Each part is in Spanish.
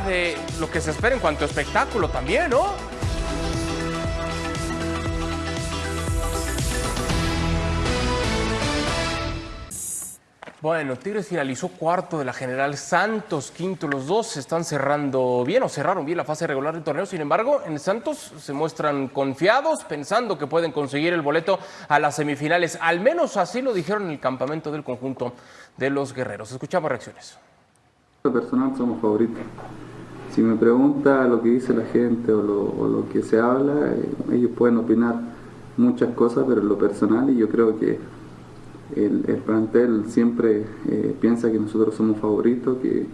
de lo que se espera en cuanto a espectáculo también, ¿no? Bueno, Tigres finalizó cuarto de la general Santos, quinto. Los dos se están cerrando bien o cerraron bien la fase regular del torneo. Sin embargo, en Santos se muestran confiados, pensando que pueden conseguir el boleto a las semifinales. Al menos así lo dijeron en el campamento del conjunto de los guerreros. Escuchamos reacciones. Personal somos favoritos. Si me pregunta lo que dice la gente o lo, que se habla, eh, ellos pueden opinar muchas cosas, pero en lo personal, y yo creo que el, el plantel siempre eh, piensa que nosotros somos favoritos, que,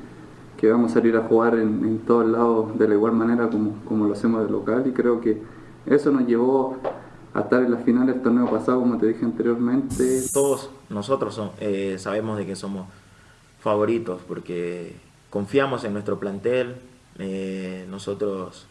que vamos a salir a jugar en, en, todos lados de la igual manera como, lo hacemos de local y creo que eso nos llevó a estar en la final del torneo pasado, como te dije anteriormente. Todos nosotros eh, sabemos de que somos favoritos porque confiamos en nuestro plantel, eh, nosotros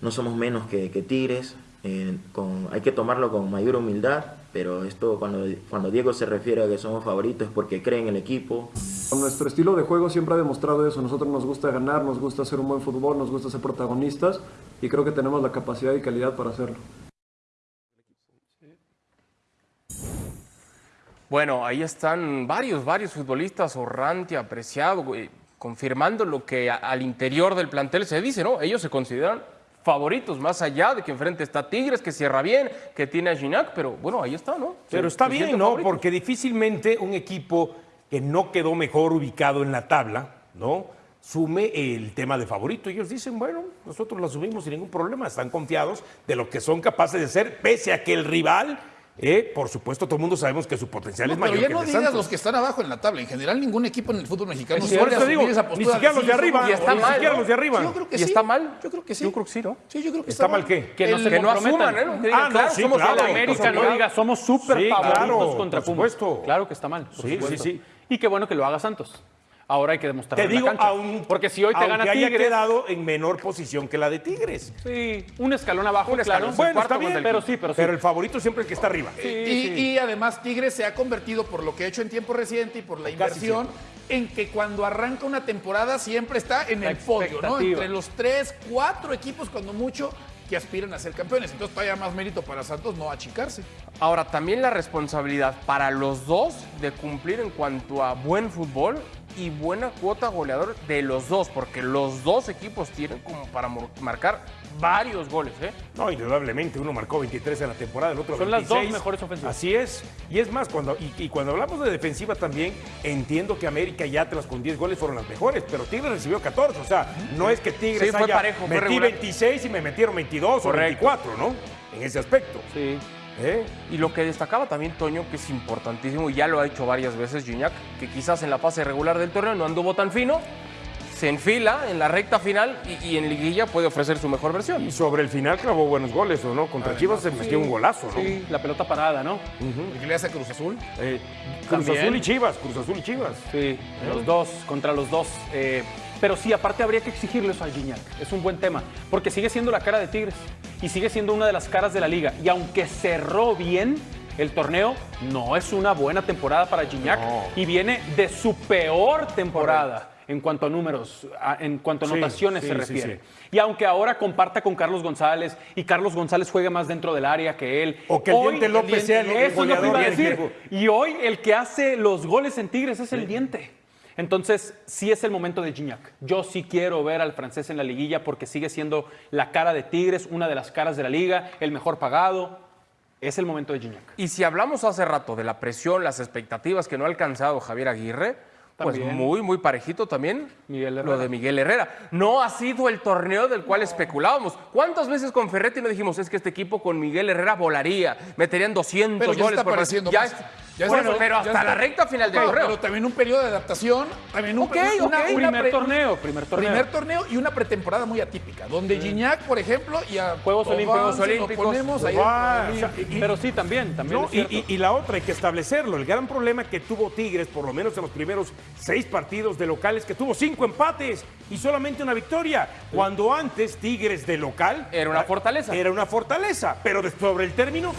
no somos menos que, Tigres, eh, con, hay que tomarlo con mayor humildad, pero esto cuando, cuando Diego se refiere a que somos favoritos es porque cree en el equipo. Nuestro estilo de juego siempre ha demostrado eso, nosotros nos gusta ganar, nos gusta hacer un buen fútbol, nos gusta ser protagonistas y creo que tenemos la capacidad y calidad para hacerlo. Bueno, ahí están varios, varios futbolistas, Orranti, Apreciado, confirmando lo que a, al interior del plantel se dice, ¿no? Ellos se consideran favoritos, más allá de que enfrente está Tigres, que cierra bien, que tiene a Ginac, pero bueno, ahí está, ¿no? Pero está bien, ¿no? Favoritos. Porque difícilmente un equipo que no quedó mejor ubicado en la tabla, ¿no? Sume el tema de favorito. Ellos dicen, bueno, nosotros lo asumimos sin ningún problema, están confiados de lo que son capaces de hacer, pese a que el rival eh, por supuesto, todo el mundo sabemos que su potencial no, es mayor pero ya que no el de digas Santos. los que están abajo en la tabla. En general, ningún equipo en el fútbol mexicano Sí, eso digo, esa ni postura siquiera los de arriba, Y está ni mal, siquiera ¿no? los de arriba. Yo creo que ¿Y sí. está mal? Yo creo que sí. Yo creo que sí, ¿no? Sí, yo creo que ¿Está mal qué? Que no El- Que no asuman, ¿eh? Que digan, Ah, no, claro, sí, somos claro. América no claro. diga somos súper Sí, favoritos claro, contra por Pumas. supuesto. Claro que está mal. Sí, sí, sí. Y qué bueno que lo haga Santos. Ahora hay que demostrar Te en la digo, cancha. aun- porque si hoy te gana haya Tigres, quedado en menor posición que la de Tigres. sí, un escalón abajo, Un escalón, claro. Bueno, cuarto está bien, pero sí, pero sí. Pero el favorito siempre es el que está arriba. Sí, y, sí. y además Tigres se ha convertido por lo que ha hecho en tiempo reciente y por la inversión en que cuando arranca una temporada siempre está en La el podio, ¿no? Entre los tres, cuatro equipos cuando mucho que aspiran a ser campeones. Entonces todavía más mérito para Santos no achicarse. Ahora, también la responsabilidad para los dos de cumplir en cuanto a buen fútbol y buena cuota goleador de los dos, porque los dos equipos tienen como para marcar varios goles, ¿eh? No, indudablemente, uno marcó 23 en la temporada, el otro Son las 26. dos mejores ofensivas. Así es. Y es más, cuando, y, y cuando hablamos de defensiva también, entiendo que América y Atlas con 10 goles fueron las mejores, pero Tigres recibió 14. O sea, no es que Tigres Sí, fue haya parejo, fue metí regular. 26 y me metieron 22 Correcto. o 24, ¿no? En ese aspecto. Sí. ¿Eh? Y lo que destacaba también Toño, que es importantísimo, y ya lo ha hecho varias veces Gignac, que quizás en la fase regular del torneo no anduvo tan fino, se enfila en la recta final y, y en liguilla puede ofrecer su mejor versión. Y sobre el final clavó buenos goles, ¿o no? Contra Chivas se metió un golazo, ¿no? Sí, la pelota parada, ¿no? El que le hace a Cruz Azul. Eh, Cruz También. Azul y Chivas, Cruz Azul y Chivas. Sí, los dos, contra los dos. Eh, pero sí, aparte habría que exigirle eso a Gignac. Es un buen tema, porque sigue siendo la cara de Tigres y sigue siendo una de las caras de la liga. Y aunque cerró bien el torneo, no es una buena temporada para Gignac No. y viene de su peor temporada. En cuanto a números, en cuanto a Sí, sí, se refiere. sí. Y aunque ahora comparta con Carlos González y Carlos González juegue más dentro del área que él. O que el hoy- Diente López sea el Eso es lo que goleador iba a decir. Y hoy el que hace los goles en Tigres es el diente. Entonces, sí es el momento de Gignac. Yo sí quiero ver al francés en la liguilla porque sigue siendo la cara de Tigres, una de las caras de la liga, el mejor pagado. Es el momento de Gignac. Y si hablamos hace rato de la presión, las expectativas que no ha alcanzado Javier Aguirre, pues También. muy, muy parejito también Miguel lo de Miguel Herrera. No ha sido el torneo del cual especulábamos. ¿Cuántas veces con Ferretti no dijimos es que este equipo con Miguel Herrera volaría, meterían 200 Pero ya goles está por apareciendo Ya Ya bueno, pero hasta la recta final del Bueno, torneo. Pero también un periodo de adaptación, también un Ok, una- ok. una Primer pre- torneo, primer torneo. Primer torneo y una pretemporada muy atípica, donde Gignac, por ejemplo, y a Juegos Olímpicos, ponemos ahí Ah, en- o sea, y- Pero sí, también, también No, y, la otra hay que establecerlo. El gran problema que tuvo Tigres, por lo menos en los primeros seis partidos de locales, que tuvo cinco empates y solamente una victoria. Cuando antes Tigres de local Era una fortaleza. Era una fortaleza, pero de- sobre el término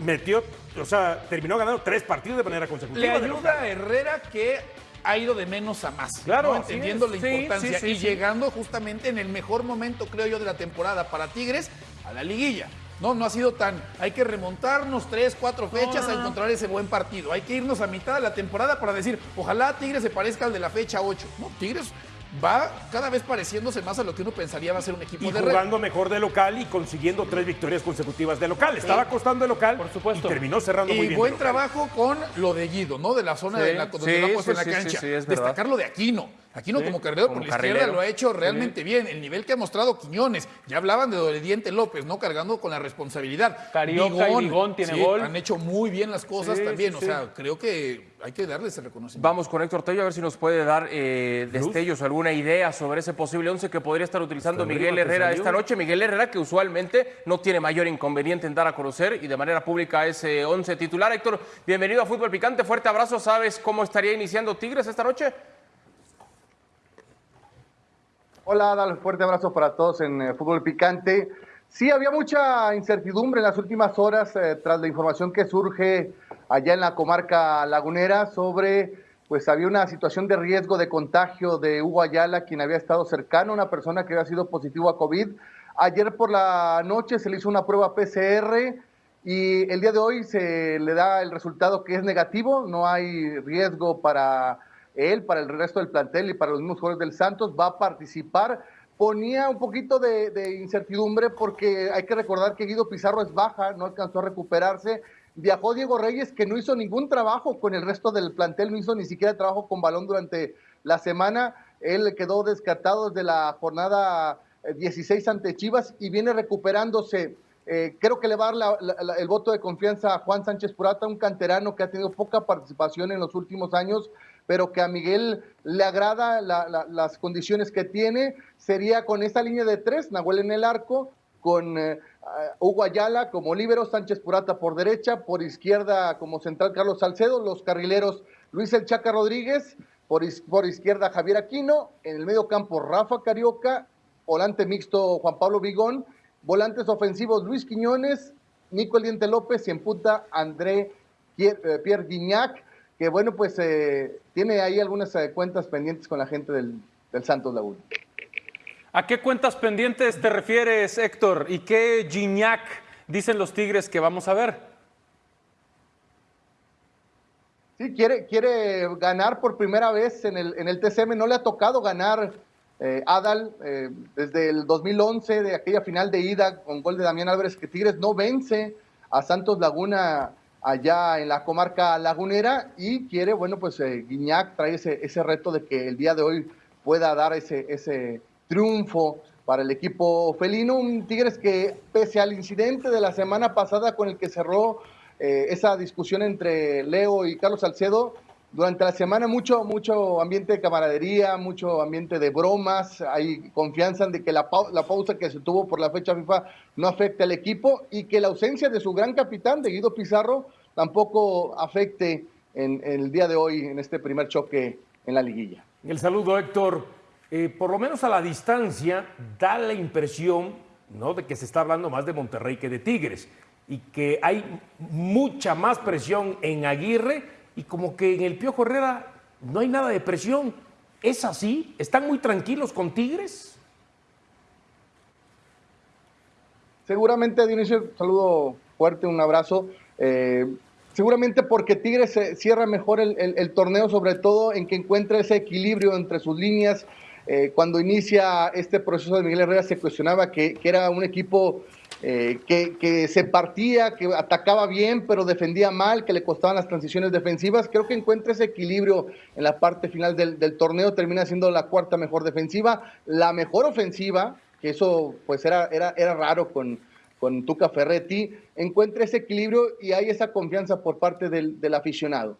metió, o sea, terminó ganando tres partidos de manera consecutiva. Le ayuda a Herrera que ha ido de menos a más. Claro, ¿no? entendiendo la importancia sí, sí, y llegando justamente en el mejor momento, creo yo, de la temporada para Tigres a la liguilla. No, no ha sido tan. Hay que remontarnos tres, cuatro fechas a encontrar ese buen partido. Hay que irnos a mitad de la temporada para decir, ojalá Tigres se parezca al de la fecha 8. No, Tigres va cada vez pareciéndose más a lo que uno pensaría va a ser un equipo Y de red. jugando mejor de local y consiguiendo tres victorias consecutivas de local. Estaba costando de local Por supuesto. y terminó cerrando muy Y bien. buen de local. trabajo con lo de Guido, ¿no? De la zona Sí, de la, donde sí, lo ha puesto sí, en la cancha. sí, es verdad. Destacar lo de Aquino. Aquino como carrilero como por la izquierda carrilero. lo ha hecho realmente bien. El nivel que ha mostrado Quiñones. Ya hablaban de Doridiente López, ¿no? Cargando con la responsabilidad. Carioca y Bigón tiene sí, gol. Han hecho muy bien las cosas Sí, también. sí, o sí. sea, creo que hay que darles el reconocimiento. Vamos con Héctor Tello a ver si nos puede dar eh, destellos, alguna idea sobre ese posible 11 que podría estar utilizando Hasta Miguel Herrera salió. esta noche. Miguel Herrera que usualmente no tiene mayor inconveniente en dar a conocer y de manera pública ese 11 titular. Héctor, bienvenido a Fútbol Picante, fuerte abrazo. ¿Sabes cómo estaría iniciando Tigres esta noche? Hola, Adal, fuerte abrazo para todos en eh, Fútbol Picante. Sí, había mucha incertidumbre en las últimas horas eh, tras la información que surge allá en la comarca lagunera sobre, pues había una situación de riesgo de contagio de Hugo Ayala, quien había estado cercano una persona que había sido positivo a COVID. Ayer por la noche se le hizo una prueba PCR y el día de hoy se le da el resultado que es negativo, no hay riesgo para él, para el resto del plantel y para los mismos jugadores del Santos, va a participar. Ponía un poquito de incertidumbre porque hay que recordar que Guido Pizarro es baja, no alcanzó a recuperarse. Viajó Diego Reyes, que no hizo ningún trabajo con el resto del plantel, no hizo ni siquiera trabajo con balón durante la semana. Él quedó descartado desde la jornada eh, 16 ante Chivas y viene recuperándose. Eh, creo que le va a dar el voto de confianza a Juan Sánchez Purata, un canterano que ha tenido poca participación en los últimos años, pero que a Miguel le agrada la- la- las condiciones que tiene. Sería con esta línea de tres, Nahuel en el arco, con eh, Hugo Ayala como líbero, Sánchez Purata por derecha, por izquierda como central Carlos Salcedo, los carrileros Luis El Chaca Rodríguez, por, izquierda Javier Aquino, en el medio campo Rafa Carioca, volante mixto Juan Pablo Vigón, volantes ofensivos Luis Quiñones, Nico El Diente López y en punta André eh, Pierre Guignac, que bueno, pues eh, tiene ahí algunas eh, cuentas pendientes con la gente del, del Santos Laguna. ¿A qué cuentas pendientes te refieres, Héctor? ¿Y qué Gignac dicen los Tigres que vamos a ver? Sí, quiere, quiere ganar por primera vez en el, en el TCM. No le ha tocado ganar eh, Adal eh, desde el 2011, de aquella final de ida con gol de Damián Álvarez, que Tigres no vence a Santos Laguna allá en la comarca lagunera y quiere, bueno, pues eh, Guiñac trae ese, ese reto de que el día de hoy pueda dar ese, ese triunfo para el equipo felino. Un Tigres que, pese al incidente de la semana pasada con el que cerró eh, esa discusión entre Leo y Carlos Salcedo, durante la semana mucho, mucho ambiente de camaradería, mucho ambiente de bromas, hay confianza de que la, la pausa que se tuvo por la fecha FIFA no afecte al equipo y que la ausencia de su gran capitán, de Guido Pizarro, tampoco afecte en el día de hoy, en este primer choque en la liguilla. El saludo, Héctor. Eh, por lo menos a la distancia da la impresión ¿no? de que se está hablando más de Monterrey que de Tigres y que hay mucha más presión en Aguirre y como que en el Piojo Herrera no hay nada de presión. ¿Es así? ¿Están muy tranquilos con Tigres? Seguramente, Dionisio, saludo fuerte, un abrazo. Eh, seguramente porque Tigres cierra mejor el, el- el torneo, sobre todo en que encuentra ese equilibrio entre sus líneas. Eh, cuando inicia este proceso de Miguel Herrera se cuestionaba que, era un equipo eh, que, se partía, que atacaba bien, pero defendía mal, que le costaban las transiciones defensivas. Creo que encuentra ese equilibrio en la parte final del, torneo, termina siendo la cuarta mejor defensiva, la mejor ofensiva, que eso pues era, era, era raro con, con Tuca Ferretti, encuentra ese equilibrio y hay esa confianza por parte del aficionado.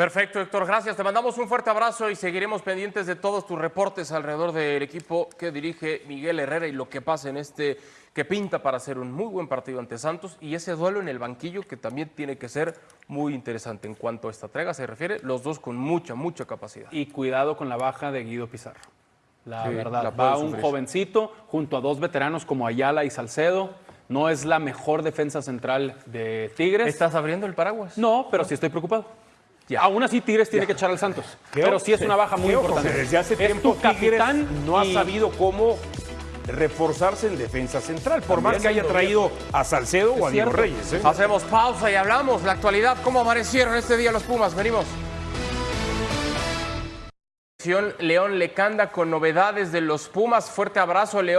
Perfecto, Héctor, gracias. Te mandamos un fuerte abrazo y seguiremos pendientes de todos tus reportes alrededor del equipo que dirige Miguel Herrera y lo que pasa en este que pinta para ser un muy buen partido ante Santos y ese duelo en el banquillo que también tiene que ser muy interesante en cuanto a esta entrega se refiere, los dos con mucha, mucha capacidad. Y cuidado con la baja de Guido Pizarro. La Sí, verdad, la va un sufrir. jovencito junto a dos veteranos como Ayala y Salcedo. No es la mejor defensa central de Tigres. ¿Estás abriendo el paraguas? No, pero sí estoy preocupado. Ya. Aún así, Tigres tiene que echar al Santos. Pero ojo, sí es una baja muy importante. Desde hace tiempo tu Tigres capitán no ha y- sabido cómo reforzarse en defensa central, por más que haya traído a Salcedo o a Diego. Reyes. ¿eh? Hacemos pausa y hablamos la actualidad. ¿Cómo amanecieron este día los Pumas? Venimos. León Lecanda con novedades de los Pumas. Fuerte abrazo, León.